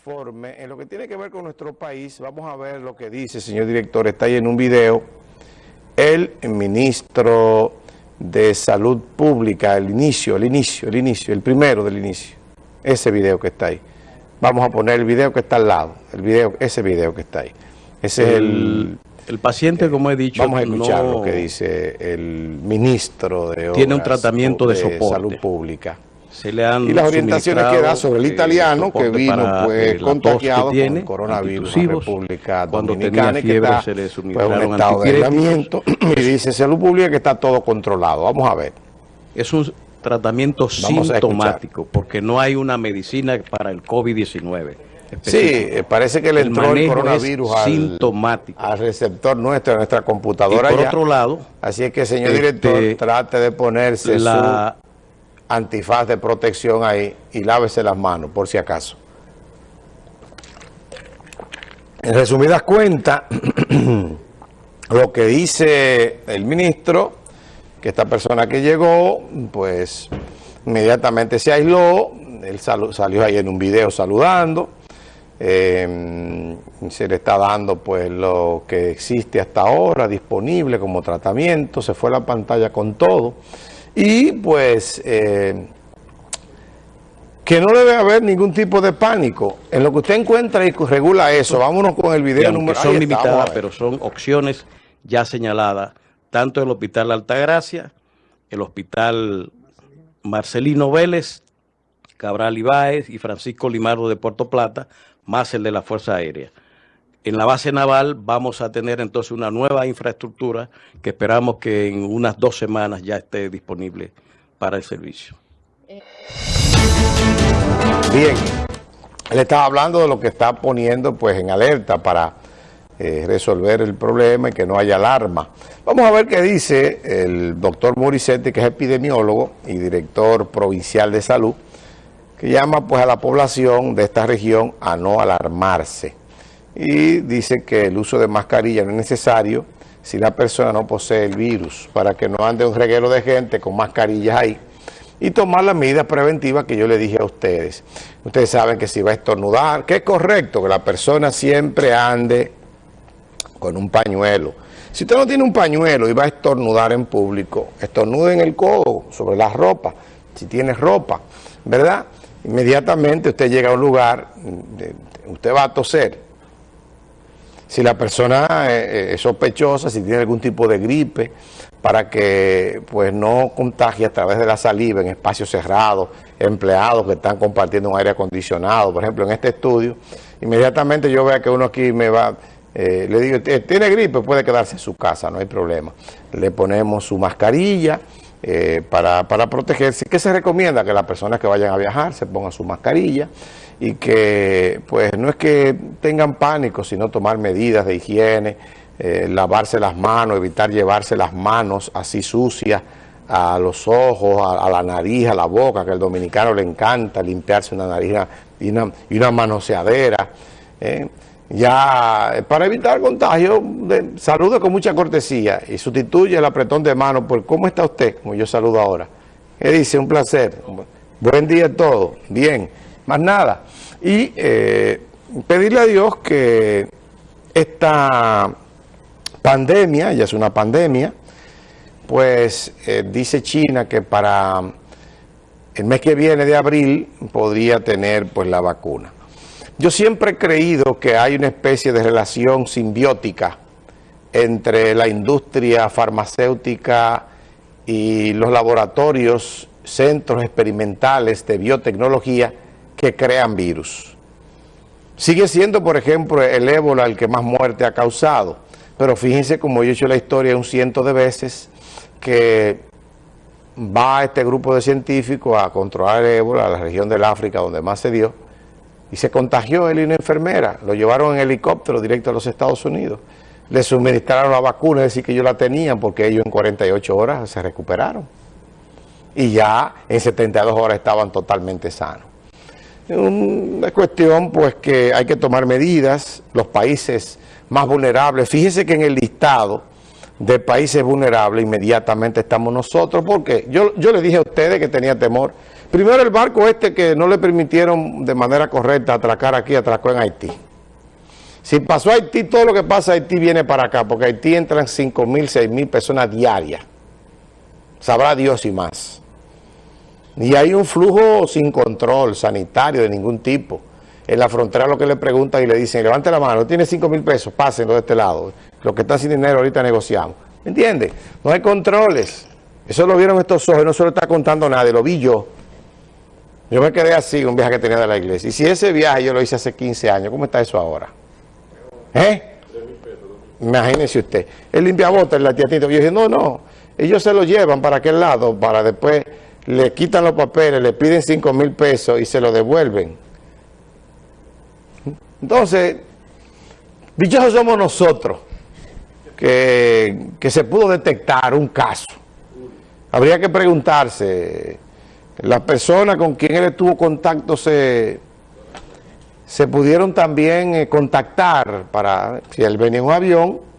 informe. En lo que tiene que ver con nuestro país, vamos a ver lo que dice, señor director, está ahí en un video, el ministro de Salud Pública, el inicio, el inicio, el inicio, el primero del inicio, ese video que está ahí. Vamos a poner el video que está al lado, el video, ese video que está ahí. Ese es el... El paciente, como he dicho, Vamos a escuchar lo que dice el ministro de Tiene un tratamiento de, soporte. Salud Pública. Se le han y las orientaciones que da sobre el eh, italiano que vino pues contagiado con coronavirus en República Dominicana y que está se le pues, un estado de aislamiento y dice salud pública que está todo controlado. Vamos a ver. Es un tratamiento sintomático porque no hay una medicina para el COVID-19. Sí, eh, parece que le entró el, coronavirus al, sintomático. al receptor nuestro, a nuestra computadora. Y por otro lado... Así es que, señor este, director, trate de ponerse la, antifaz de protección ahí y lávese las manos, por si acaso. En resumidas cuentas, lo que dice el ministro, que esta persona que llegó, pues inmediatamente se aisló, él salió ahí en un video saludando, em, se le está dando pues lo que existe hasta ahora disponible como tratamiento, se fue a la pantalla con todo, y pues eh, que no debe haber ningún tipo de pánico. En lo que usted encuentra y regula eso, vámonos con el video número... Son limitadas, pero son opciones ya señaladas, tanto el Hospital Altagracia, el Hospital Marcelino Vélez, Cabral Ibáez y Francisco Limardo de Puerto Plata, más el de la Fuerza Aérea en la base naval vamos a tener entonces una nueva infraestructura que esperamos que en unas dos semanas ya esté disponible para el servicio. Bien, le estaba hablando de lo que está poniendo pues en alerta para eh, resolver el problema y que no haya alarma. Vamos a ver qué dice el doctor Moricetti, que es epidemiólogo y director provincial de salud, que llama pues a la población de esta región a no alarmarse y dice que el uso de mascarilla no es necesario si la persona no posee el virus, para que no ande un reguero de gente con mascarillas ahí y tomar las medidas preventivas que yo le dije a ustedes. Ustedes saben que si va a estornudar, que es correcto que la persona siempre ande con un pañuelo. Si usted no tiene un pañuelo y va a estornudar en público, estornude en el codo, sobre la ropa, si tiene ropa, ¿verdad? Inmediatamente usted llega a un lugar, usted va a toser, si la persona eh, eh, es sospechosa, si tiene algún tipo de gripe, para que pues no contagie a través de la saliva en espacios cerrados, empleados que están compartiendo un aire acondicionado. Por ejemplo, en este estudio, inmediatamente yo veo que uno aquí me va, eh, le digo, tiene gripe, puede quedarse en su casa, no hay problema. Le ponemos su mascarilla para, para protegerse. ¿Qué se recomienda? Que las personas que vayan a viajar se pongan su mascarilla y que pues no es que tengan pánico, sino tomar medidas de higiene, eh, lavarse las manos, evitar llevarse las manos así sucias a los ojos, a, la nariz, a la boca, que al dominicano le encanta limpiarse una nariz y una, y una manoseadera. ¿eh? Ya, eh, para evitar contagio, de, salude con mucha cortesía y sustituye el apretón de mano por ¿cómo está usted? Como yo saludo ahora. ¿Qué dice? Un placer. Buen día a todos. Bien más nada. Y eh, pedirle a Dios que esta pandemia, ya es una pandemia, pues eh, dice China que para el mes que viene de abril podría tener pues la vacuna. Yo siempre he creído que hay una especie de relación simbiótica entre la industria farmacéutica y los laboratorios, centros experimentales de biotecnología que crean virus. Sigue siendo, por ejemplo, el ébola el que más muerte ha causado, pero fíjense como yo he hecho la historia un ciento de veces, que va este grupo de científicos a controlar el ébola a la región del África donde más se dio, y se contagió él y una enfermera, lo llevaron en helicóptero directo a los Estados Unidos, le suministraron la vacuna, es decir que ellos la tenían porque ellos en 48 horas se recuperaron, y ya en 72 horas estaban totalmente sanos una cuestión pues que hay que tomar medidas, los países más vulnerables, fíjese que en el listado de países vulnerables inmediatamente estamos nosotros, porque yo, yo le dije a ustedes que tenía temor, Primero el barco este que no le permitieron de manera correcta atracar aquí, atracó en Haití. Si pasó a Haití, todo lo que pasa a Haití viene para acá, porque Haití entran 5 mil, 6 mil personas diarias. Sabrá Dios y más. Y hay un flujo sin control sanitario de ningún tipo. En la frontera lo que le preguntan y le dicen, levante la mano, tiene 5 mil pesos, pásenlo de este lado. Los que están sin dinero ahorita negociamos. ¿Me entiende? No hay controles. Eso lo vieron estos ojos, no se lo está contando nadie, lo vi yo. Yo me quedé así, un viaje que tenía de la iglesia. Y si ese viaje yo lo hice hace 15 años, ¿cómo está eso ahora? ¿Eh? Imagínese usted. El limpiabotas, el latiatito. Yo dije, no, no, ellos se lo llevan para aquel lado, para después le quitan los papeles, le piden 5 mil pesos y se lo devuelven. Entonces, dichosos somos nosotros, que, que se pudo detectar un caso. Habría que preguntarse, las personas con quien él tuvo contacto se, se pudieron también eh, contactar para, si él venía en un avión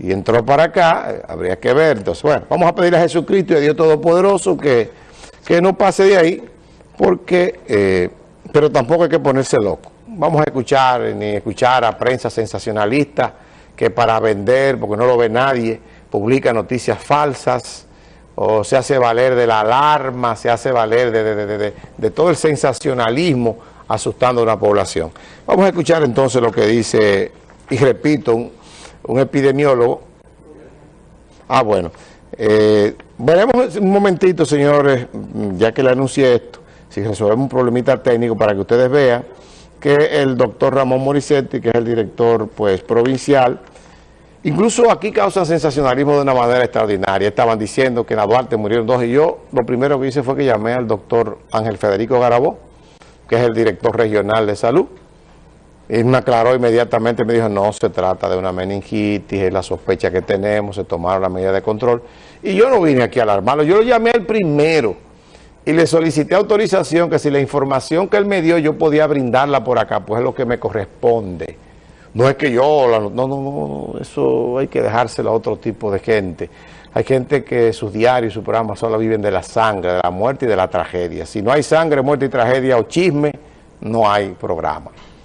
y entró para acá, eh, habría que ver. Entonces, bueno, vamos a pedir a Jesucristo y a Dios Todopoderoso que, que no pase de ahí, porque, eh, pero tampoco hay que ponerse loco. Vamos a escuchar, ni escuchar a prensa sensacionalista que para vender, porque no lo ve nadie, publica noticias falsas, o se hace valer de la alarma, se hace valer de, todo el sensacionalismo asustando a una población. Vamos a escuchar entonces lo que dice, y repito, un, epidemiólogo. Ah, bueno. Eh, veremos un momentito, señores, ya que le anuncié esto, si resolvemos un problemita técnico para que ustedes vean que el doctor Ramón Moricetti, que es el director pues provincial, Incluso aquí causan sensacionalismo de una manera extraordinaria. Estaban diciendo que en la Duarte murieron dos y yo lo primero que hice fue que llamé al doctor Ángel Federico Garabó, que es el director regional de salud. Y me aclaró inmediatamente, me dijo, no se trata de una meningitis, es la sospecha que tenemos, se tomaron las medidas de control. Y yo no vine aquí a alarmarlo, yo lo llamé al primero y le solicité autorización que si la información que él me dio yo podía brindarla por acá, pues es lo que me corresponde. No es que yo, no, no, no, eso hay que dejárselo a otro tipo de gente. Hay gente que sus diarios, sus programas solo viven de la sangre, de la muerte y de la tragedia. Si no hay sangre, muerte y tragedia o chisme, no hay programa.